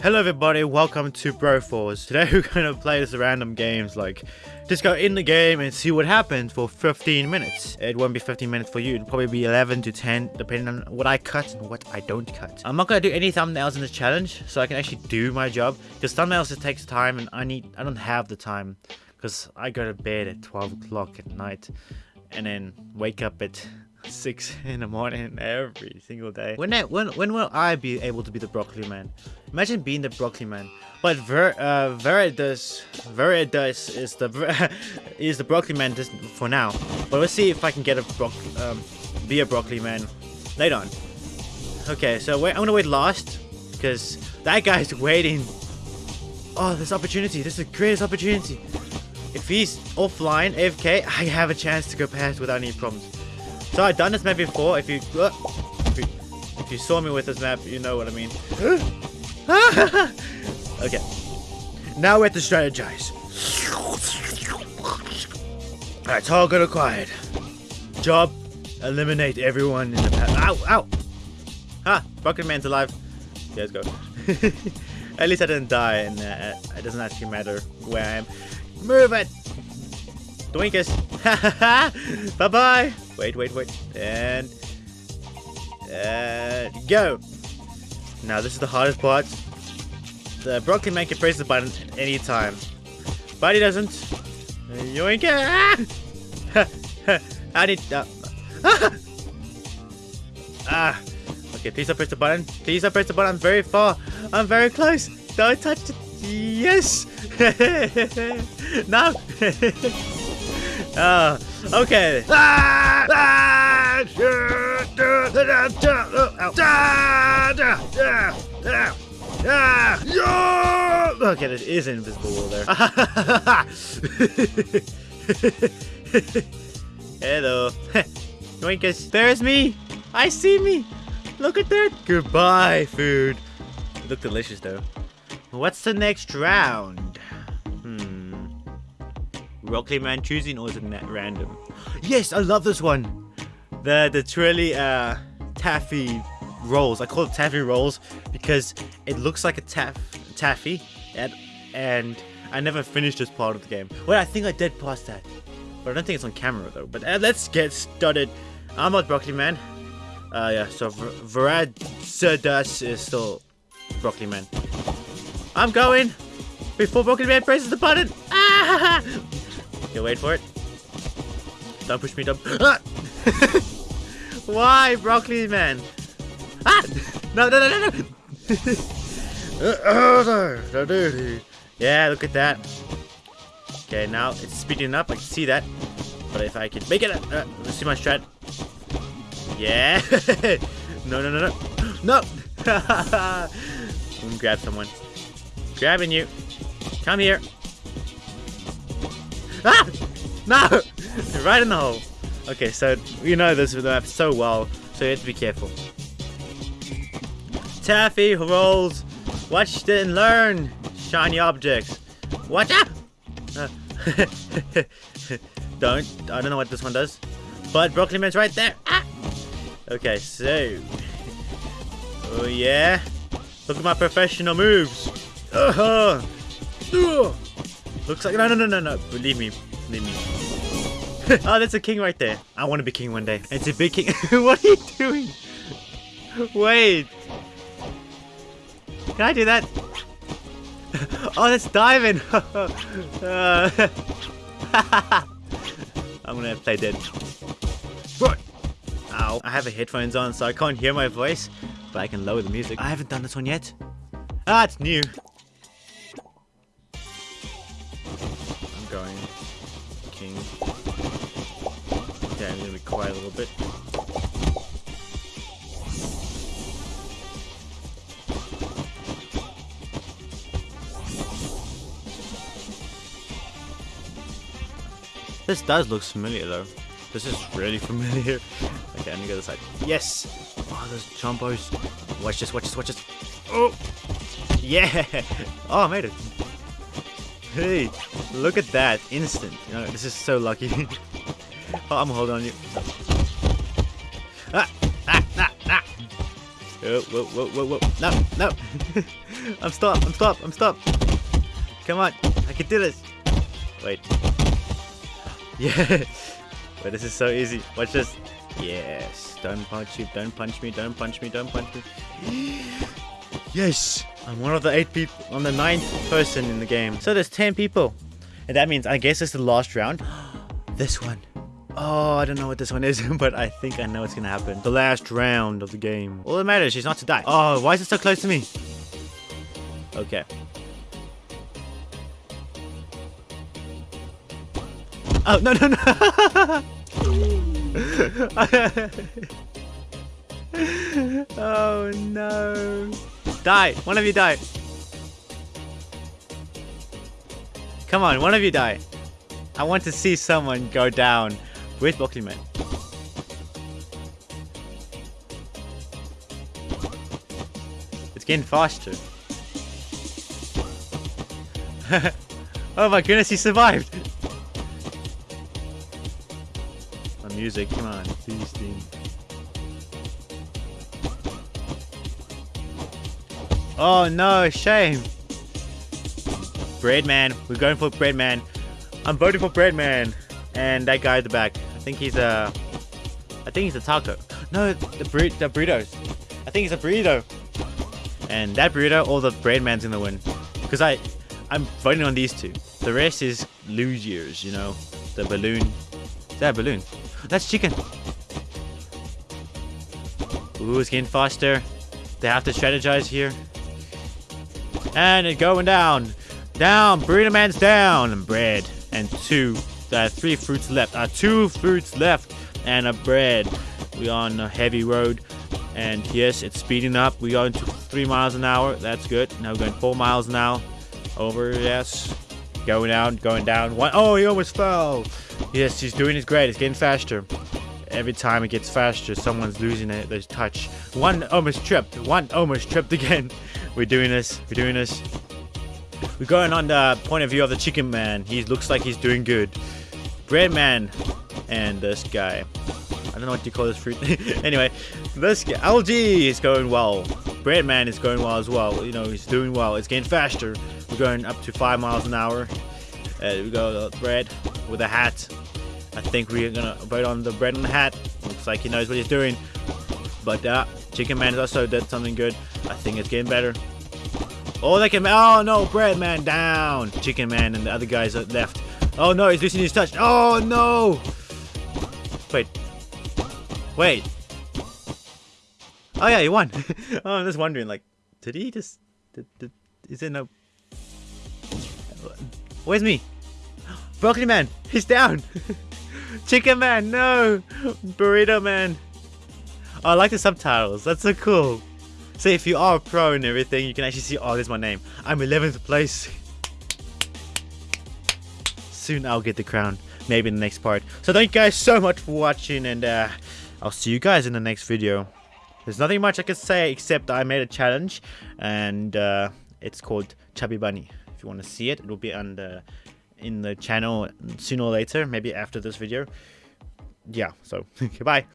Hello everybody, welcome to Bro Broforce. Today we're gonna play this random games like just go in the game and see what happens for 15 minutes. It won't be 15 minutes for you, it'll probably be 11 to 10 depending on what I cut and what I don't cut. I'm not gonna do any thumbnails in this challenge so I can actually do my job because thumbnails it takes time and I need I don't have the time because I go to bed at 12 o'clock at night and then wake up at six in the morning every single day. When I, when when will I be able to be the broccoli man? Imagine being the broccoli man. But Ver uh Veridus Veridus is the is the broccoli man this, for now. But let's see if I can get a broc um be a broccoli man later on. Okay, so wait, I'm gonna wait last because that guy's waiting. Oh, this opportunity! This is the greatest opportunity. If he's offline, AFK, I have a chance to go past without any problems. So I've done this map before. If you, uh, if you, if you saw me with this map, you know what I mean. okay. Now we have to strategize. Alright, target good acquired. Job, eliminate everyone in the map. Ow, ow! Ah, Rocket Man's alive. Okay, let's go. At least I didn't die, and uh, it doesn't actually matter where I am. Move it! Doinkus! Bye-bye! Wait, wait, wait. And... Uh, go! Now, this is the hardest part. The broccoli man can press the button at any time. But he doesn't. Yoink! Ah! I need... Uh, ah! Okay, please don't press the button. Please don't press the button. I'm very far. I'm very close. Don't touch it. Yes! no! Ah, okay. Okay, there is an invisible wall there. Hello. Yoinkus, there's me. I see me. Look at that. Goodbye, food. Look delicious, though. What's the next round? Rocky Man choosing or is it random? Yes, I love this one. The the truly uh taffy rolls. I call it taffy rolls because it looks like a taff taffy and and I never finished this part of the game. Well, I think I did pass that. But I don't think it's on camera though. But uh, let's get started. I'm not Broccoli Man. Uh, yeah, so Varad Serdas is still Broccoli Man. I'm going before Broccoli Man presses the button. Ah! Okay, wait for it. Don't push me, don't. Ah! Why, broccoli man? Ah! No, no, no, no, no! yeah, look at that. Okay, now it's speeding up. I can see that. But if I can make it, uh, let's see my strat. Yeah. no, no, no, no, no. I'm gonna grab someone. Grabbing you. Come here. Ah! No! right in the hole. Okay, so you know this map so well, so you have to be careful. Taffy rolls. Watch and learn. Shiny objects. Watch out! Uh, don't. I don't know what this one does. But Broccoli Man's right there. Ah! Okay, so. Oh, yeah. Look at my professional moves. Uh -huh. Uh. Looks like no no no no no. Believe me. Believe me. oh, that's a king right there. I want to be king one day. It's a big king. what are you doing? Wait. Can I do that? oh, that's diving. uh, I'm gonna play dead. What? Ow. I have a headphones on, so I can't hear my voice, but I can lower the music. I haven't done this one yet. Ah, it's new. King. Okay, I'm gonna be quiet a little bit. This does look familiar though. This is really familiar. Okay, I'm gonna go this side. Yes! Oh, those chompos. Watch this, watch this, watch this. Oh! Yeah! Oh, I made it. Hey, look at that. Instant. You know, this is so lucky. oh, I'm holding on you. Ah! Ah! Ah! Ah! Oh, whoa, whoa, whoa, whoa. No, no. I'm stopped. I'm stopped. I'm stopped. Come on. I can do this. Wait. Yeah. But this is so easy. Watch this. Yes. Don't punch you. Don't punch me. Don't punch me. Don't punch me. Yes. I'm one of the eight people. I'm the ninth person in the game. So there's 10 people. And that means, I guess it's the last round. this one. Oh, I don't know what this one is, but I think I know what's gonna happen. The last round of the game. All that matters is not to die. Oh, why is it so close to me? Okay. Oh, no, no, no. oh, no. Die. One of you die. Come on, one of you die. I want to see someone go down with Broccoli Man. It's getting faster. oh my goodness, he survived! My music, come on, please, Steam. Oh no, shame! Breadman, we're going for Breadman. I'm voting for Breadman. And that guy at the back, I think he's a, I think he's a taco. No, the bur the burritos. I think he's a burrito. And that burrito, all the Breadman's gonna win. Because I, I'm voting on these two. The rest is losers, you know. The balloon. Is that balloon? That's chicken. Ooh, it's getting faster. They have to strategize here. And it's going down. Down. Burrito Man's down. Bread. And two. Uh, three fruits left. Uh, two fruits left. And a bread. We're on a heavy road. And yes, it's speeding up. We're going to three miles an hour. That's good. Now we're going four miles an hour. Over, yes. Going down, going down. One, oh, he almost fell. Yes, he's doing his great. It's getting faster. Every time it gets faster, someone's losing it. There's touch. One almost tripped. One almost tripped again. We're doing this. We're doing this. We're going on the point of view of the chicken man. He looks like he's doing good. Bread man and this guy. I don't know what you call this fruit. anyway, this guy, LG is going well. Bread man is going well as well. You know, he's doing well. It's getting faster. We're going up to five miles an hour. Uh, we go bread with a hat. I think we're gonna vote on the bread and the hat. Looks like he knows what he's doing. But uh, Chicken Man also did something good. I think it's getting better. Oh, they can. Oh no, Bread Man down. Chicken Man and the other guys are left. Oh no, he's losing his touch. Oh no. Wait. Wait. Oh yeah, he won. oh, I'm just wondering, like, did he just? Did, did, is it no? Where's me? Broccoli Man, he's down. Chicken Man, no. Burrito Man. Oh, I like the subtitles. That's so cool. So if you are a pro and everything, you can actually see, oh, there's my name. I'm 11th place. Soon I'll get the crown. Maybe in the next part. So thank you guys so much for watching and uh, I'll see you guys in the next video. There's nothing much I can say except I made a challenge and uh, it's called Chubby Bunny. If you want to see it, it'll be on the, in the channel sooner or later, maybe after this video. Yeah, so goodbye.